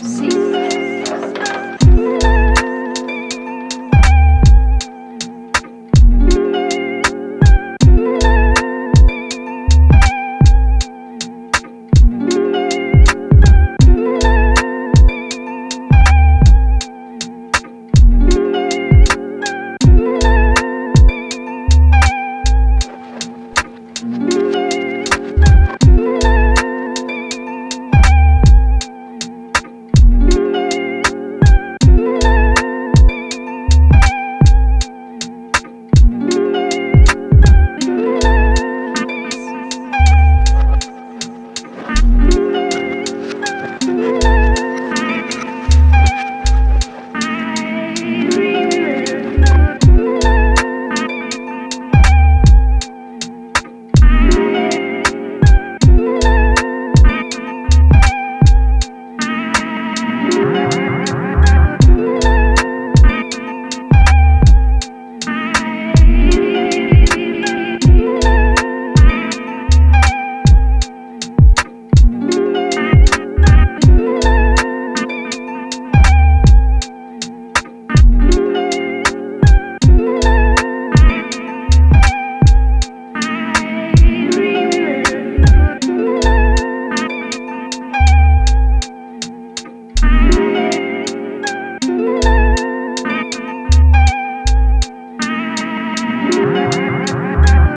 See.